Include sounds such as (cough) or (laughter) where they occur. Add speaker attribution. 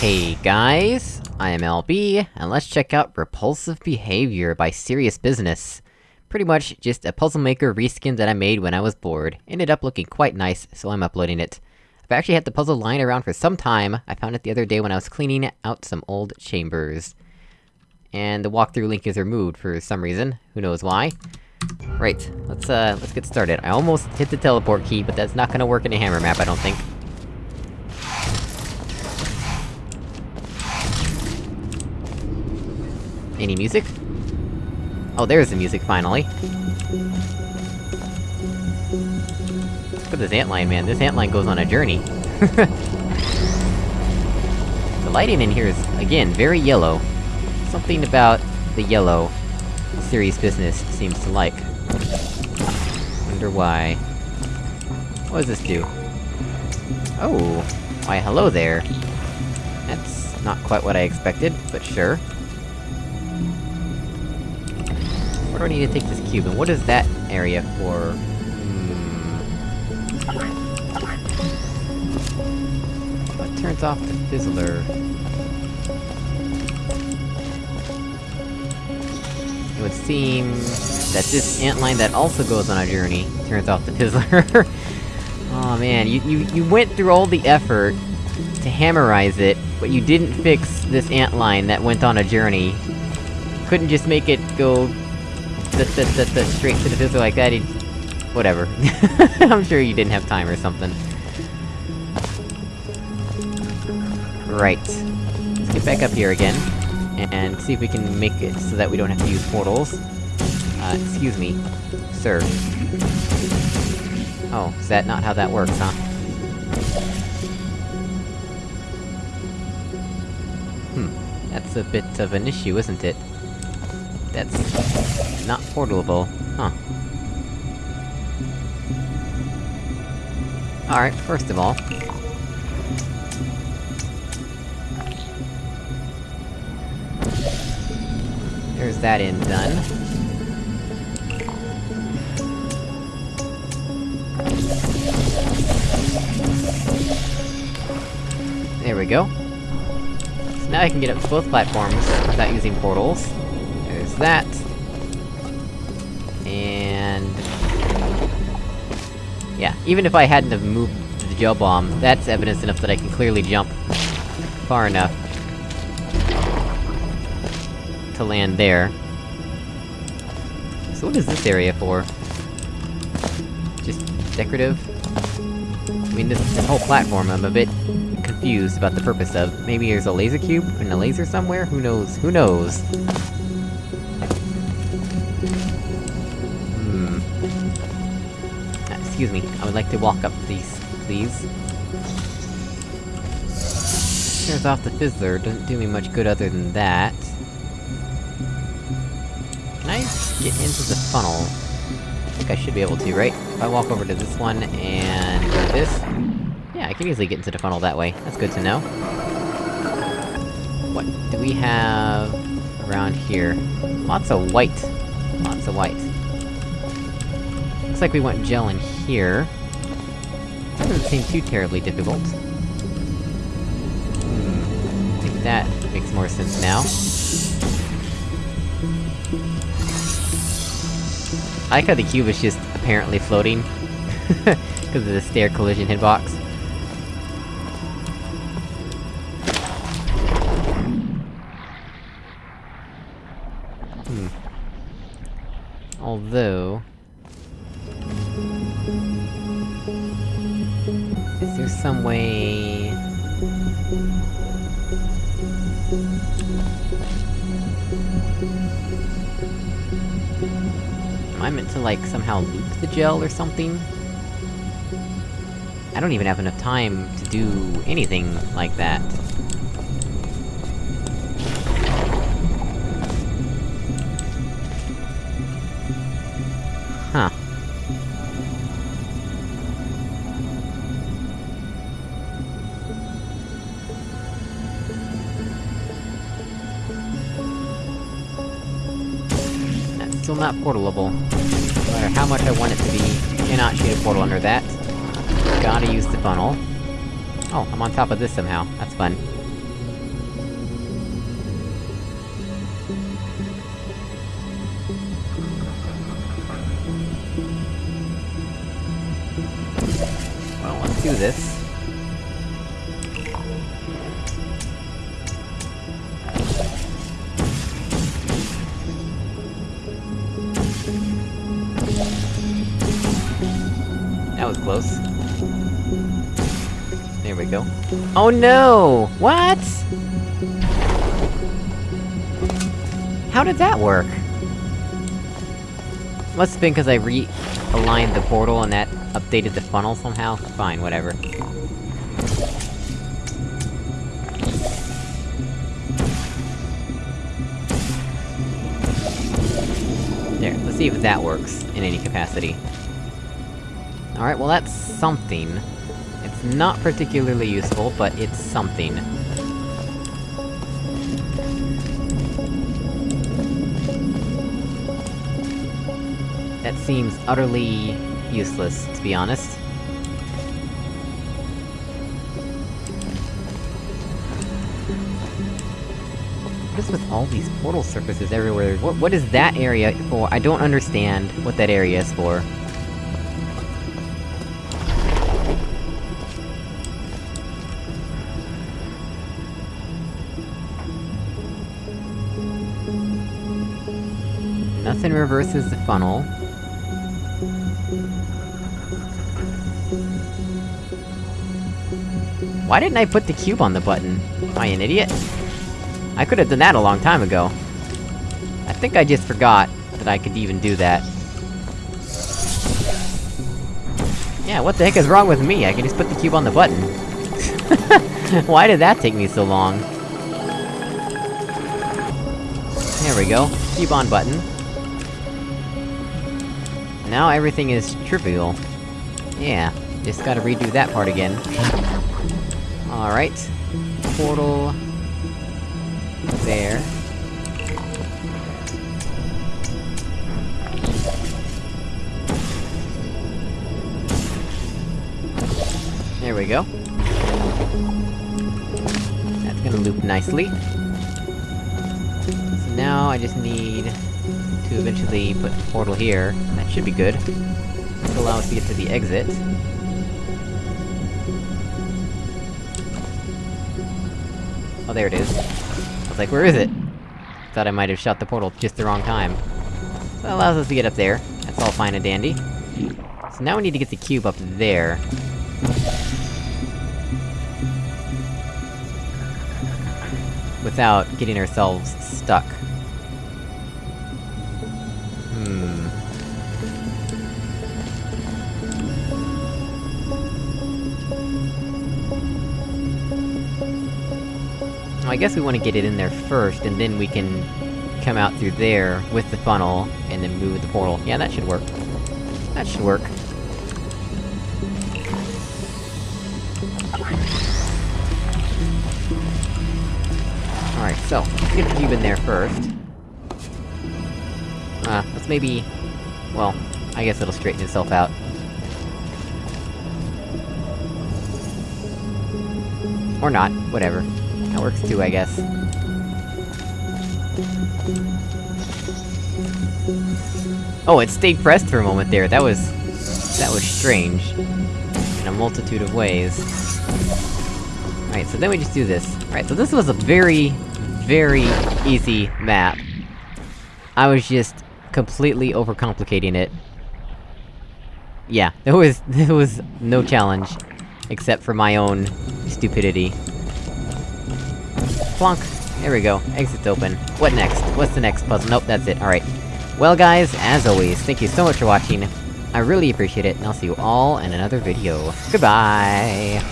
Speaker 1: Hey guys, I am LB, and let's check out Repulsive Behavior by Serious Business. Pretty much just a Puzzle Maker reskin that I made when I was bored. Ended up looking quite nice, so I'm uploading it. I've actually had the puzzle lying around for some time, I found it the other day when I was cleaning out some old chambers. And the walkthrough link is removed for some reason, who knows why. Right, let's uh, let's get started. I almost hit the teleport key, but that's not gonna work in a hammer map, I don't think. Any music? Oh, there's the music, finally. Look at this antline, man. This antline goes on a journey. (laughs) the lighting in here is, again, very yellow. Something about the yellow serious business seems to like. Wonder why. What does this do? Oh! Why, hello there! That's not quite what I expected, but sure. I need to take this cube, and what is that area for? Hmm... What turns off the fizzler? It would seem... that this antline that also goes on a journey turns off the fizzler. (laughs) oh man, you, you, you went through all the effort to hammerize it, but you didn't fix this antline that went on a journey. Couldn't just make it go... The, the, the, the, straight to the fizzler like that, Whatever. (laughs) I'm sure you didn't have time or something. Right. Let's get back up here again and see if we can make it so that we don't have to use portals. Uh, excuse me, sir. Oh, is that not how that works, huh? Hmm, that's a bit of an issue, isn't it? That's... not portable, huh. Alright, first of all, There's that end done. There we go. So now I can get up to both platforms without using portals. There's that. Even if I hadn't have moved the gel bomb, that's evidence enough that I can clearly jump far enough to land there. So what is this area for? Just decorative? I mean, this, this whole platform I'm a bit confused about the purpose of. Maybe there's a laser cube and a laser somewhere? Who knows? Who knows? Excuse me, I would like to walk up, please. Please? Turns off the fizzler, doesn't do me much good other than that Can I get into the funnel? I think I should be able to, right? If I walk over to this one, and this... Yeah, I can easily get into the funnel that way. That's good to know. What do we have... around here? Lots of white. Lots of white. Looks like we want gel in here. That doesn't seem too terribly difficult. Hmm... I think that makes more sense now. I like how the cube is just apparently floating. (laughs) Because of the stair collision hitbox. Hmm. Although... Is there some way... Am I meant to, like, somehow loop the gel or something? I don't even have enough time to do anything like that. still not portalable. No matter how much I want it to be, cannot shoot a portal under that. Gotta use the funnel. Oh, I'm on top of this somehow. That's fun. Well, let's do this. That was close. There we go. Oh no! What?! How did that work? Must have been because I re-aligned the portal and that updated the funnel somehow? Fine, whatever. There, let's see if that works, in any capacity. Alright, well that's something. It's not particularly useful, but it's something. That seems utterly... useless, to be honest. What is with all these portal surfaces everywhere? What- what is that area for? I don't understand what that area is for. Nothing reverses the funnel. Why didn't I put the cube on the button? Am I an idiot? I could've done that a long time ago. I think I just forgot that I could even do that. Yeah, what the heck is wrong with me? I can just put the cube on the button. (laughs) Why did that take me so long? There we go. Cube on button. Now everything is trivial. Yeah, just gotta redo that part again. Alright. Portal... There. There we go. That's gonna loop nicely. So now I just need to eventually put the portal here. That should be good. This will allow us to get to the exit. Oh, there it is. I was like, where is it? Thought I might have shot the portal just the wrong time. So that allows us to get up there. That's all fine and dandy. So now we need to get the cube up there. Without getting ourselves stuck. Hmm... I guess we want to get it in there first, and then we can... come out through there with the funnel, and then move the portal. Yeah, that should work. That should work. Alright, so, let's get the cube in there first. Maybe... Well, I guess it'll straighten itself out. Or not, whatever. That works too, I guess. Oh, it stayed pressed for a moment there, that was... That was strange. In a multitude of ways. Alright, so then we just do this. Alright, so this was a very, very easy map. I was just completely overcomplicating it. Yeah, (laughs) there was- there was no challenge. Except for my own stupidity. Plonk! There we go, exit's open. What next? What's the next puzzle? Nope, that's it, alright. Well guys, as always, thank you so much for watching. I really appreciate it, and I'll see you all in another video. Goodbye!